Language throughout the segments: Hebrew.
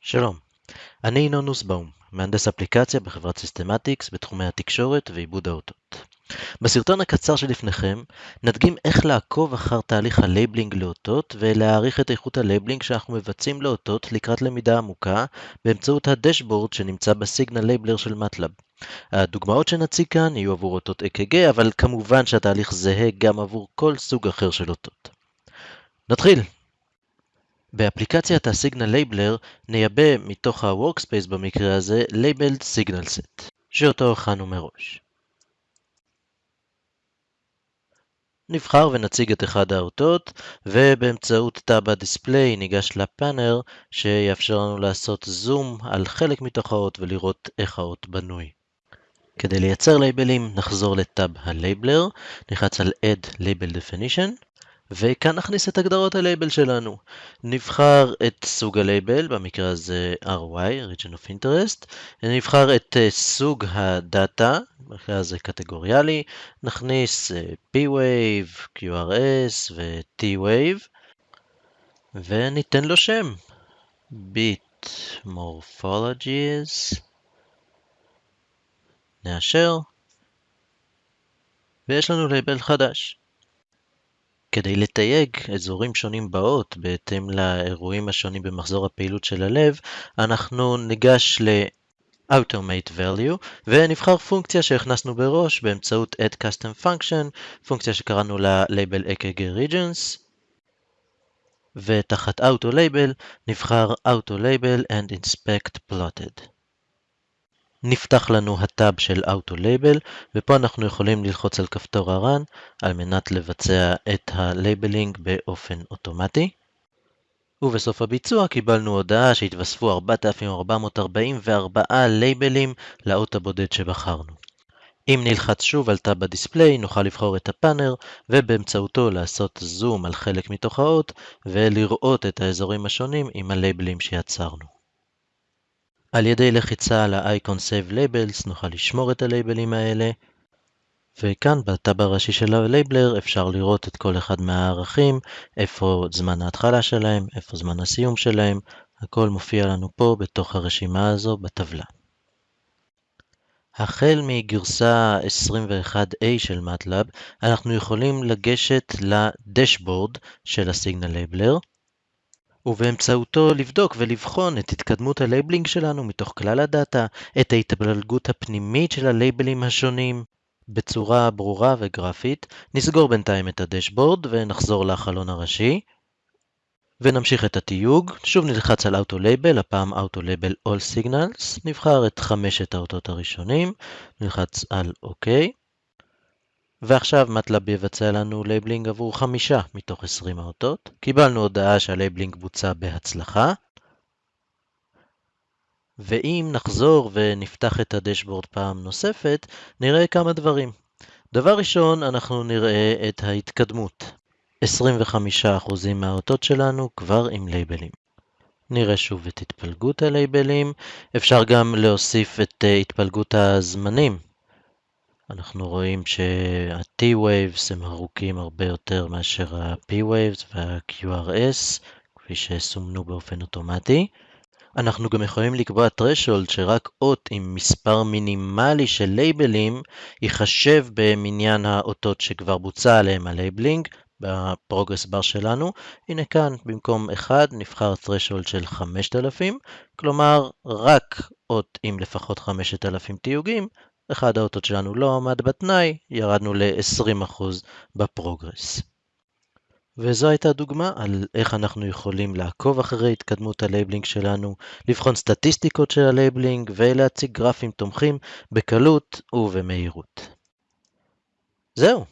שלום, אני ינון נוסבאום, מהנדס אפליקציה בחברת Systematics בתחומי התקשורת ועיבוד האותות. בסרטון הקצר שלפניכם נדגים איך לעקוב אחר תהליך ה labeling לאותות ולהעריך את איכות ה labeling שאנחנו מבצעים לאותות לקראת למידה עמוקה באמצעות ה dashboard שנמצא ב Signal Labeler של MATLAB. הדוגמאות שנציג כאן יהיו עבור אותות אק"ג, אבל כמובן שהתהליך זהה גם עבור כל סוג אחר של אותות. נתחיל! באפליקציית ה Signal Labeler נייבא מתוך ה-Workspace במקרה הזה Labeled Signal Set, שאותו הכנו מראש. נבחר ונציג את אחד האותות, ובאמצעות tab ה display ניגש ל panner שיאפשר לנו לעשות זום על חלק מתוך האות ולראות איך האות בנוי. כדי לייצר לייבלים נחזור ל tab ה Labeler, נלחץ על Add Label Definition, וכאן נכניס את הגדרות הלייבל שלנו. נבחר את סוג הלייבל, במקרה הזה RY, Region of Interest, נבחר את אה, סוג הדאטה, במקרה הזה קטגוריאלי, נכניס אה, P-Wave, QRS ו-T-Wave, וניתן לו שם, Bit Morphologies, נאשר, ויש לנו לייבל חדש. כדי לתייג אזורים שונים באות בהתאם לאירועים השונים במחזור הפעילות של הלב, אנחנו ניגש ל-Automate Value ונבחר פונקציה שהכנסנו בראש באמצעות Add Custom Function, פונקציה שקראנו לה Label EKG Regions, ותחת Auto Label נבחר Auto Label and Inspect Plotted. נפתח לנו ה tab של Auto Label, ופה אנחנו יכולים ללחוץ על כפתור ה Run על מנת לבצע את ה labeling באופן אוטומטי. ובסוף הביצוע קיבלנו הודעה שהתווספו 4,444 לייבלים לאות הבודד שבחרנו. אם נלחץ שוב על tab ה display נוכל לבחור את ה panner ובאמצעותו לעשות זום על חלק מתוך האות ולראות את האזורים השונים עם הלייבלים שיצרנו. על ידי לחיצה על ה-Icon Save Labels נוכל לשמור את הלייבלים האלה, וכאן ב tab הראשי של ה Labeler אפשר לראות את כל אחד מהערכים, איפה זמן ההתחלה שלהם, איפה זמן הסיום שלהם, הכל מופיע לנו פה בתוך הרשימה הזו בטבלה. החל מגרסה 21A של MATLAB, אנחנו יכולים לגשת ל dashboard של ה Signal Labeler, ובאמצעותו לבדוק ולבחון את התקדמות ה labeling שלנו מתוך כלל ה data, את ההתפלגות הפנימית של הלייבלים השונים, בצורה ברורה וגרפית. נסגור בינתיים את ה dashboard ונחזור לחלון הראשי. ונמשיך את התיוג, שוב נלחץ על Auto Label, הפעם Auto Label All Signals, נבחר את חמשת האותות הראשונים, נלחץ על OK. ועכשיו MATLAB יבצע לנו labeling עבור חמישה מתוך 20 האותות. קיבלנו הודעה שה labeling בוצע בהצלחה. ואם נחזור ונפתח את הדשבורד פעם נוספת, נראה כמה דברים. דבר ראשון, אנחנו נראה את ההתקדמות. 25% מהאותות שלנו כבר עם לייבלים. נראה שוב את התפלגות הלייבלים. אפשר גם להוסיף את אה, התפלגות הזמנים אנחנו רואים שה-T-Waves הם ארוכים הרבה יותר מאשר ה-P-Waves וה-QRS, כפי שסומנו באופן אוטומטי. אנחנו גם יכולים לקבוע threshold שרק אות עם מספר מינימלי של לייבלים ייחשב במניין האותות שכבר בוצע עליהם ה labeling ב progress bar שלנו. הנה כאן במקום 1 נבחר threshold של 5,000, כלומר רק אות עם לפחות 5,000 תיוגים אחד האותות שלנו לא עמד בתנאי, ירדנו ל-20% ב progress. וזו הייתה דוגמה על איך אנחנו יכולים לעקוב אחרי התקדמות ה labeling שלנו, לבחון סטטיסטיקות של ה labeling ולהציג גרפים תומכים בקלות ובמהירות. זהו,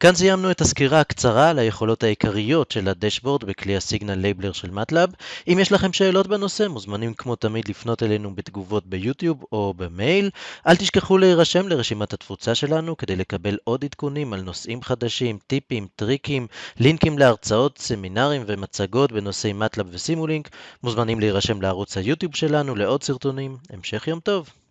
כאן סיימנו את הסקירה הקצרה על היכולות העיקריות של ה dashboard בכלי ה Signal Labeler של MATLAB. אם יש לכם שאלות בנושא, מוזמנים כמו תמיד לפנות אלינו בתגובות ביוטיוב או במייל. אל תשכחו להירשם לרשימת התפוצה שלנו כדי לקבל עוד עדכונים על נושאים חדשים, טיפים, טריקים, לינקים להרצאות, סמינרים ומצגות בנושאי מטלאב וסימולינק. מוזמנים להירשם לערוץ היוטיוב שלנו לעוד סרטונים. המשך יום טוב.